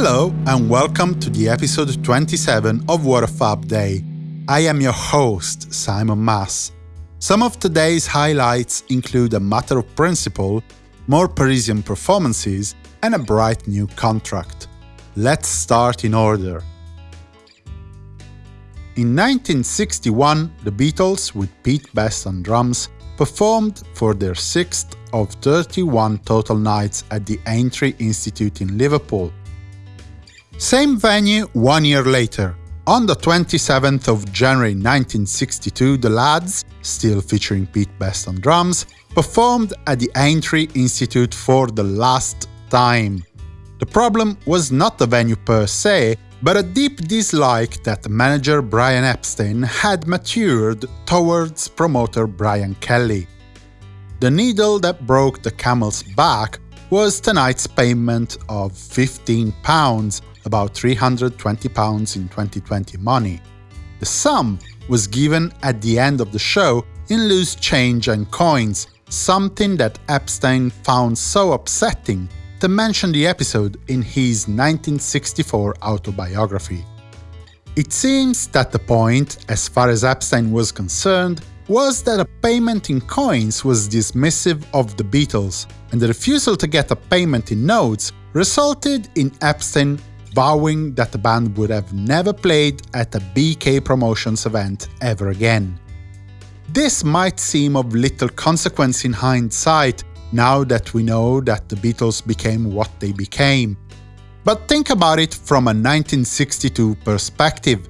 Hello and welcome to the episode 27 of What a Fab Day. I am your host, Simon Mas. Some of today's highlights include a matter of principle, more Parisian performances, and a bright new contract. Let's start in order. In 1961, the Beatles, with Pete Best on drums, performed for their sixth of 31 total nights at the Aintree Institute in Liverpool. Same venue one year later. On the 27th of January 1962, the lads, still featuring Pete Best on drums, performed at the Aintree Institute for the last time. The problem was not the venue per se, but a deep dislike that manager Brian Epstein had matured towards promoter Brian Kelly. The needle that broke the camel's back was tonight's payment of £15 about £320 in 2020 money. The sum was given at the end of the show in loose change and coins, something that Epstein found so upsetting to mention the episode in his 1964 autobiography. It seems that the point, as far as Epstein was concerned, was that a payment in coins was dismissive of the Beatles, and the refusal to get a payment in notes resulted in Epstein vowing that the band would have never played at a BK Promotions event ever again. This might seem of little consequence in hindsight, now that we know that the Beatles became what they became. But think about it from a 1962 perspective.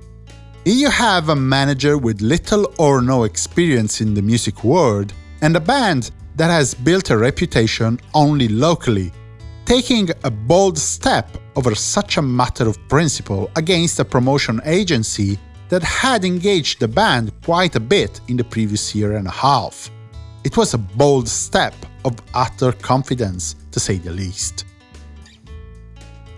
If you have a manager with little or no experience in the music world, and a band that has built a reputation only locally, taking a bold step over such a matter of principle against a promotion agency that had engaged the band quite a bit in the previous year and a half. It was a bold step of utter confidence, to say the least.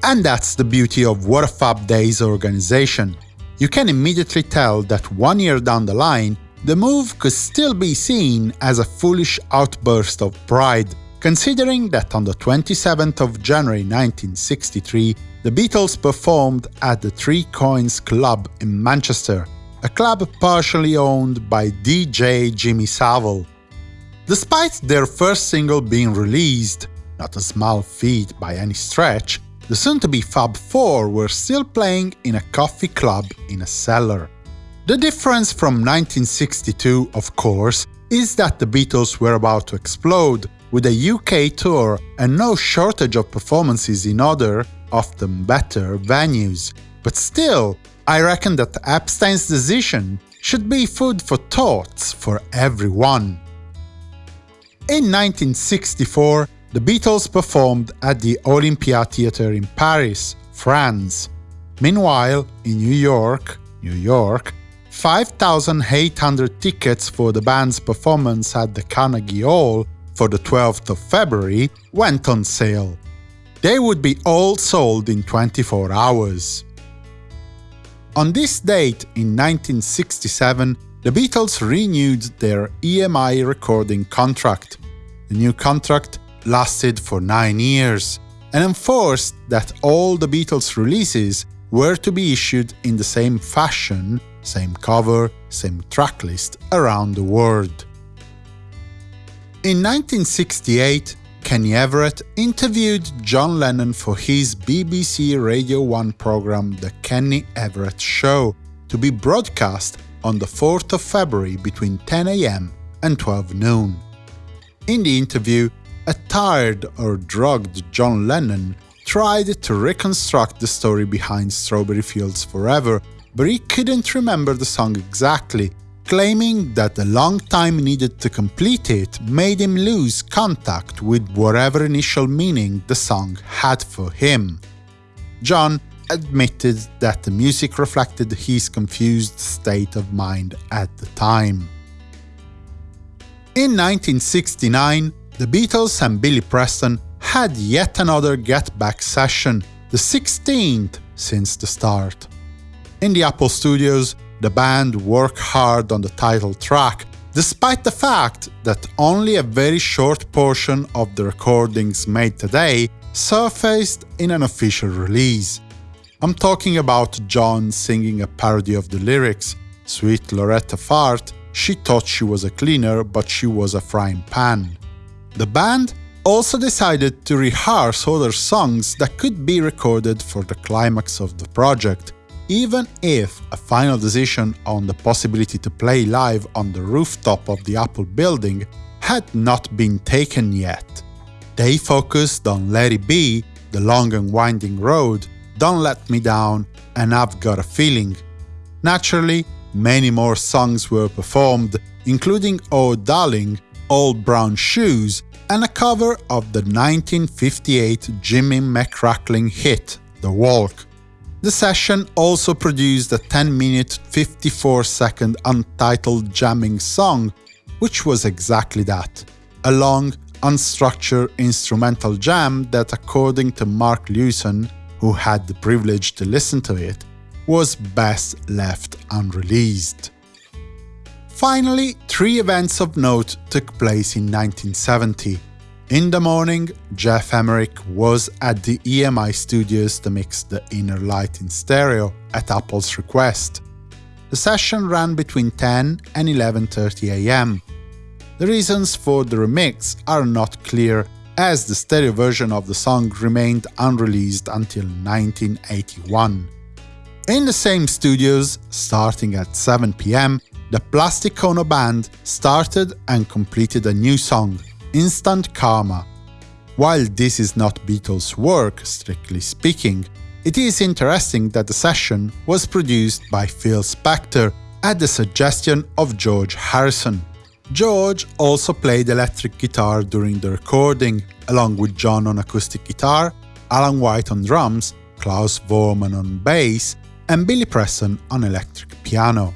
And that's the beauty of What a Fab Day's organization. You can immediately tell that one year down the line, the move could still be seen as a foolish outburst of pride considering that on the 27th of January 1963, the Beatles performed at the Three Coins Club in Manchester, a club partially owned by DJ Jimmy Savile. Despite their first single being released, not a small feat by any stretch, the soon-to-be Fab Four were still playing in a coffee club in a cellar. The difference from 1962, of course, is that the Beatles were about to explode, with a UK tour and no shortage of performances in other, often better, venues. But still, I reckon that Epstein's decision should be food for thoughts for everyone. In 1964, the Beatles performed at the Olympia Theatre in Paris, France. Meanwhile, in New York, New York, 5,800 tickets for the band's performance at the Carnegie Hall for the 12th of February went on sale. They would be all sold in 24 hours. On this date in 1967, the Beatles renewed their EMI recording contract. The new contract lasted for nine years and enforced that all the Beatles releases were to be issued in the same fashion, same cover, same tracklist around the world. In 1968, Kenny Everett interviewed John Lennon for his BBC Radio 1 program The Kenny Everett Show, to be broadcast on the 4th of February between 10am and 12 noon. In the interview, a tired or drugged John Lennon tried to reconstruct the story behind Strawberry Fields Forever, but he couldn't remember the song exactly claiming that the long time needed to complete it made him lose contact with whatever initial meaning the song had for him. John admitted that the music reflected his confused state of mind at the time. In 1969, the Beatles and Billy Preston had yet another Get Back session, the 16th since the start. In the Apple Studios, the band worked hard on the title track, despite the fact that only a very short portion of the recordings made today surfaced in an official release. I'm talking about John singing a parody of the lyrics, Sweet Loretta Fart, she thought she was a cleaner, but she was a frying pan. The band also decided to rehearse other songs that could be recorded for the climax of the project, even if a final decision on the possibility to play live on the rooftop of the Apple building had not been taken yet. They focused on Let It Be, The Long and Winding Road, Don't Let Me Down, and I've Got a Feeling. Naturally, many more songs were performed, including Oh Darling, Old Brown Shoes, and a cover of the 1958 Jimmy McCracklin hit, The Walk. The session also produced a 10-minute 54-second untitled jamming song, which was exactly that, a long, unstructured instrumental jam that according to Mark Lewisohn, who had the privilege to listen to it, was best left unreleased. Finally, three events of note took place in 1970. In the morning, Geoff Emerick was at the EMI studios to mix the Inner Light in stereo at Apple's request. The session ran between 10 and 11.30 am. The reasons for the remix are not clear, as the stereo version of the song remained unreleased until 1981. In the same studios, starting at 7 pm, the Plastic Ono Band started and completed a new song, Instant Karma. While this is not Beatles' work, strictly speaking, it is interesting that the session was produced by Phil Spector at the suggestion of George Harrison. George also played electric guitar during the recording, along with John on acoustic guitar, Alan White on drums, Klaus Voormann on bass, and Billy Preston on electric piano.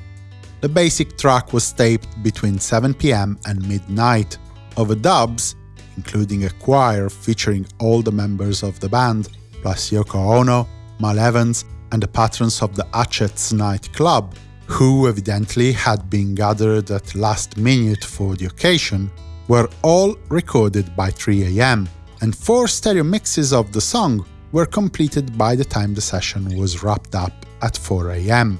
The basic track was taped between 7pm and midnight. Overdubs, including a choir featuring all the members of the band, plus Yoko Ono, Mal Evans, and the patrons of the Hatchett's Night Club, who evidently had been gathered at last minute for the occasion, were all recorded by 3am, and four stereo mixes of the song were completed by the time the session was wrapped up at 4am.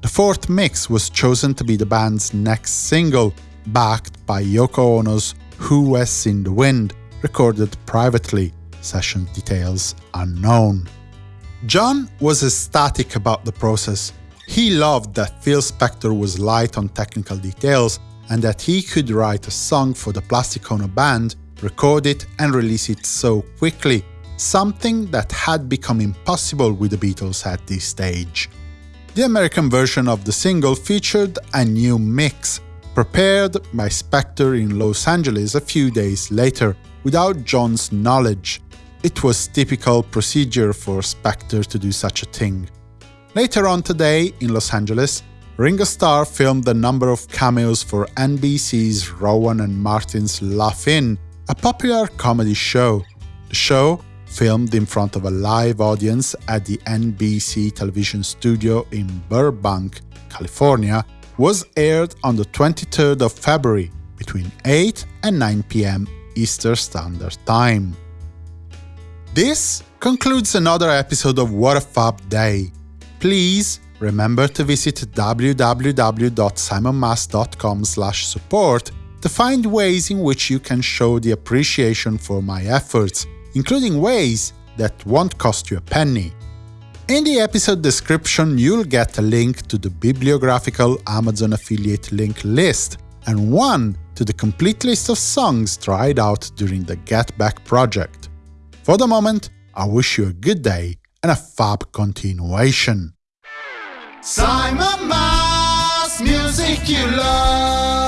The fourth mix was chosen to be the band's next single, backed by Yoko Ono's Who Has Seen the Wind, recorded privately, session details unknown. John was ecstatic about the process. He loved that Phil Spector was light on technical details and that he could write a song for the Plastic Ono band, record it and release it so quickly, something that had become impossible with the Beatles at this stage. The American version of the single featured a new mix, prepared by Spector in Los Angeles a few days later, without John's knowledge. It was typical procedure for Spector to do such a thing. Later on today, in Los Angeles, Ringo Starr filmed a number of cameos for NBC's Rowan and Martin's Laugh-In, a popular comedy show. The show filmed in front of a live audience at the NBC television studio in Burbank, California, was aired on the 23rd of February between 8 and 9 pm Eastern Standard Time. This concludes another episode of What a Fab Day. Please remember to visit www.simonmas.com support to find ways in which you can show the appreciation for my efforts including ways that won't cost you a penny. In the episode description, you'll get a link to the bibliographical Amazon affiliate link list, and one to the complete list of songs tried out during the Get Back project. For the moment, I wish you a good day and a fab continuation. Simon Mas, music you love.